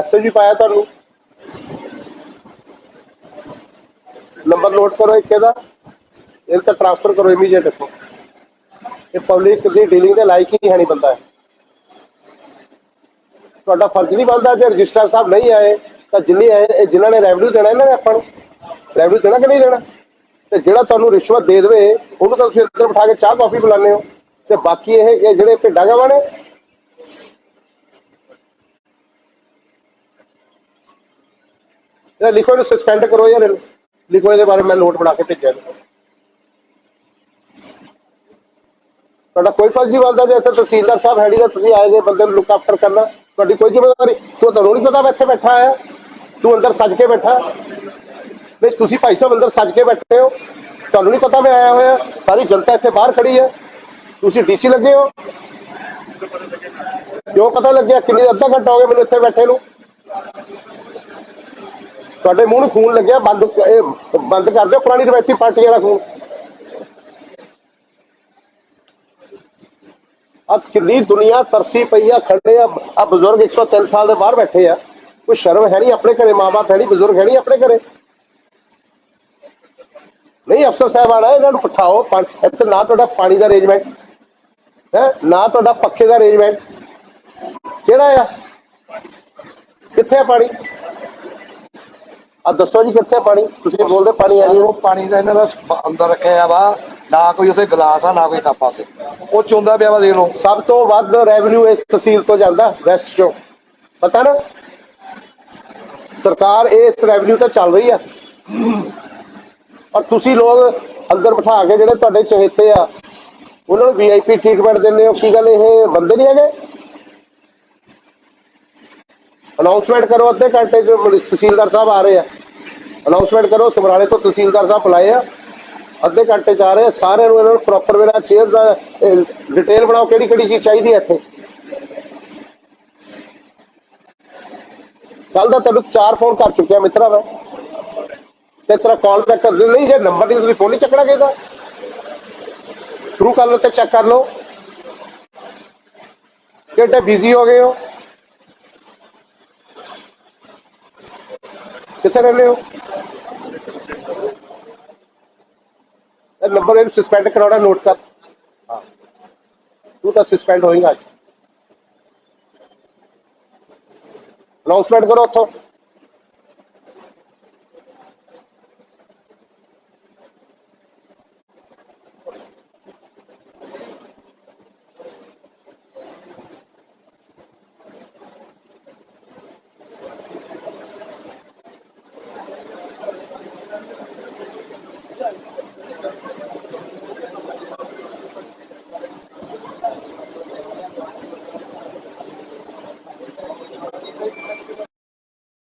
Message ਵੀ ਪਾਇਆ ਤੁਹਾਨੂੰ? Number note ਕਰੋ ਇੱਕ ਇਹਦਾ। ਇਹ ਤਾਂ ਟ੍ਰਾਂਸਫਰ ਕਰੋ ਇਮੀਡੀਏਟ ਇੱਥੋਂ ਇਹ ਪਬਲਿਕ ਦੀ ਡੀਲਿੰਗ ਦੇ ਲਾਇਕ ਹੀ ਹੈ ਨਹੀਂ ਬੰਦਾ ਤੁਹਾਡਾ ਫਰਜ਼ ਨਹੀਂ ਬਣਦਾ ਜੇ ਰਜਿਸਟਰ ਸਾਹਿਬ ਨਹੀਂ ਆਏ, ਤਾਂ ਜਿੰਨੇ ਆਏ ਜਿਨ੍ਹਾਂ ਨੇ ਰੈਵਨਿਊ ਦੇਣਾ, ਇਹਨਾਂ ਨੇ ਆਪਾਂ ਨੂੰ। ਰੈਵਨਿਊ ਦੇਣਾ ਕਿ ਨਹੀਂ ਦੇਣਾ? ਤੇ ਜਿਹੜਾ ਤੁਹਾਨੂੰ ਰਿਸ਼ਵਤ ਦੇ ਦੇਵੇ, ਉਹਨੂੰ ਤਾਂ ਤੁਸੀਂ ਅੰਦਰ ਬਿਠਾ ਕੇ ਚਾਹ ਕਾਫੀ ਬੁਲਾਉਂਦੇ ਹੋ। ਤੇ ਬਾਕੀ ਇਹ ਜਿਹੜੇ ਭਿੱਡਾਂ ਗਾਵਾਂ ਨੇ ਇਹ ਲਿਖੋ ਇਹਨੂੰ ਸਸਪੈਂਡ ਕਰੋ ਯਾਰ ਲਿਖੋ ਇਹਦੇ ਬਾਰੇ ਮੈਂ ਨੋਟ ਬਣਾ ਕੇ ਭੇਜਿਆ ਤੁਹਾਡਾ ਕੋਈ ਫਰਜ਼ ਨਹੀਂ ਬਣਦਾ ਜੇ ਇੱਥੇ ਤਹਿਸੀਲਦਾਰ ਸਾਹਿਬ ਹੈਡੀ ਦਾ ਤੁਸੀਂ ਆਏ ਜੇ ਬੰਦੇ ਨੂੰ ਲੁੱਕ ਆਫਟਰ ਕਰਨਾ, ਤੁਹਾਡੀ ਕੋਈ ਜ਼ਿੰਮੇਵਾਰੀ, ਤੂੰ ਤੁਹਾਨੂੰ ਨਹੀਂ ਪਤਾ ਮੈਂ ਇੱਥੇ ਬੈਠਾ ਆਇਆ ਤੂੰ ਅੰਦਰ ਸੱਜ ਕੇ ਬੈਠਾ। ਨਹੀਂ, ਤੁਸੀਂ ਭਾਈ ਸਾਹਿਬ ਅੰਦਰ ਸੱਜ ਕੇ ਬੈਠੇ ਹੋ, ਤੁਹਾਨੂੰ ਨਹੀਂ ਪਤਾ ਮੈਂ ਆਇਆ ਹੋਇਆ, ਸਾਰੀ ਜਨਤਾ ਇੱਥੇ ਬਾਹਰ ਖੜੀ ਹੈ। ਤੁਸੀਂ ਡੀਸੀ ਲੱਗੇ ਹੋ। ਕਿਉਂ ਪਤਾ ਲੱਗਿਆ? ਕਿੰਨੀ ਅੱਧਾ ਘੰਟਾ ਹੋ ਗਿਆ ਮੈਨੂੰ ਇੱਥੇ ਬੈਠੇ ਨੂੰ। ਤੁਹਾਡੇ ਮੂੰਹ ਨੂੰ ਖੂਨ ਲੱਗਿਆ, ਬੰਦ ਇਹ ਬੰਦ ਕਰ ਦਿਓ, ਪੁਰਾਣੀ ਰਵਾਇਤੀ ਪਾਰਟੀਆਂ ਦਾ ਖੂਨ। ਅੱਜ ਕਿੰਨੀ ਦੁਨੀਆ ਤਰਸੀ ਪਈ ਆ, ਖੜੇ ਆ ਆ ਬਜ਼ੁਰਗ 103 ਸਾਲ ਦੇ ਬਾਹਰ ਬੈਠੇ ਆ। ਕੋਈ ਸ਼ਰਮ ਹੈ ਨਹੀਂ ਆਪਣੇ ਘਰੇ, ਮਾਂ-ਬਾਪ ਹੈ ਨਹੀਂ, ਬਜ਼ੁਰਗ ਹੈ ਨਹੀਂ ਆਪਣੇ ਘਰੇ। ਨਹੀਂ, ਅਫਸਰ ਸਾਹਿਬ ਆ ਇਹਨਾਂ ਨੂੰ ਪਠਾਓ ਇੱਥੇ ਨਾ ਤੁਹਾਡਾ ਪਾਣੀ ਦਾ ਅਰੇਂਜਮੈਂਟ ਹੈ, ਨਾ ਤੁਹਾਡਾ ਪੱਖੇ ਦਾ ਅਰੇਂਜਮੈਂਟ ਕਿਹੜਾ ਆ? ਕਿੱਥੇ ਆ ਪਾਣੀ? ਆ ਦੱਸੋ ਜੀ ਕਿੱਥੇ ਪਾਣੀ? ਤੁਸੀਂ ਬੋਲਦੇ ਪਾਣੀ ਆ ਜੀ। ਉਹ ਪਾਣੀ ਦਾ ਇਹਨਾਂ ਦਾ ਅੰਦਰ ਰੱਖਿਆ ਵਾ। ਨਾ ਕੋਈ ਉੱਥੇ ਗਲਾਸ ਆ ਨਾ ਕੋਈ ਕੱਪ ਆ ਤੇ ਉਹ ਚੁੰਦਾ ਪਿਆ ਵਾ ਦੇਖ ਲਓ। ਸਭ ਤੋਂ ਵੱਧ ਰੈਵਨਿਊ ਇਸ ਤਹਿਸੀਲ ਤੋਂ ਜਾਂਦਾ ਵੈਸਟ ਚੋਂ ਪਤਾ ਨਾ? ਸਰਕਾਰ ਇਸ ਰੈਵਨਿਊ ਤੇ ਚੱਲ ਰਹੀ ਆ। ਔਰ ਤੁਸੀਂ ਲੋਕ ਅੰਦਰ ਬਿਠਾ ਕੇ ਜਿਹੜੇ ਤੁਹਾਡੇ ਚਹੇਤੇ ਆ ਉਹਨਾਂ ਨੂੰ ਵੀਆਈਪੀ ਟ੍ਰੀਟਮੈਂਟ ਦਿੰਦੇ ਹੋ। ਕੀ ਗੱਲ ਇਹ ਬੰਦੇ ਨਹੀਂ ਹੈਗੇ? ਅਨਾਉਂਸਮੈਂਟ ਕਰੋ ਅੱਧੇ ਘੰਟੇ ਚ ਤਹਿਸੀਲਦਾਰ ਸਾਹਿਬ ਆ ਰਹੇ ਆ। ਅਨਾਉਂਸਮੈਂਟ ਕਰੋ, ਸਮਰਾਲੇ ਤੋਂ ਤਹਿਸੀਲਦਾਰ ਸਾਹਿਬ ਬੁਲਾਏ ਆ। ਅੱਧੇ ਘੰਟੇ ਚ ਆ ਰਹੇ ਆ। ਸਾਰਿਆਂ ਨੂੰ ਇਹਨਾਂ ਨੂੰ ਪ੍ਰੋਪਰ ਵੇਲਾ ਸ਼ੇਅਰ ਦਾ ਡਿਟੇਲ ਬਣਾਓ ਕਿਹੜੀ ਕਿਹੜੀ ਚੀਜ਼ ਚਾਹੀਦੀ ਹੈ ਇੱਥੇ। ਕੱਲ ਦਾ ਤੈਨੂੰ ਚਾਰ ਫੋਨ ਕਰ ਚੁੱਕਿਆ ਮਿੱਤਰਾ ਮੈਂ। ਤੇ ਤੇਰਾ ਕਾਲ ਬੈਕ ਕਰ ਨਹੀਂ, ਜੇ ਨੰਬਰ ਨਹੀਂ ਤੁਸੀਂ ਫੋਨ ਨਹੀਂ ਚੱਕਣਾ ਕਿਹਦਾ ਥਰੂ ਕਰ ਲਓ ਤੇ ਚੈੱਕ ਕਰ ਲਓ। ਕਿਹੜੇ ਬਿਜ਼ੀ ਹੋ ਗਏ ਹੋ? ਕਿੱਥੇ ਰਹਿੰਦੇ ਹੋ ਇਹ ਨੰਬਰ ਇਹਨੂੰ ਸਸਪੈਂਡ ਕਰਾਉਣਾ ਨੋਟ ਕਰ ਹਾਂ ਤੂੰ ਤਾਂ ਸਸਪੈਂਡ ਹੋਏਗਾ ਅੱਜ ਅਨਾਉਂਸਮੈਂਟ ਕਰੋ ਉੱਥੋਂ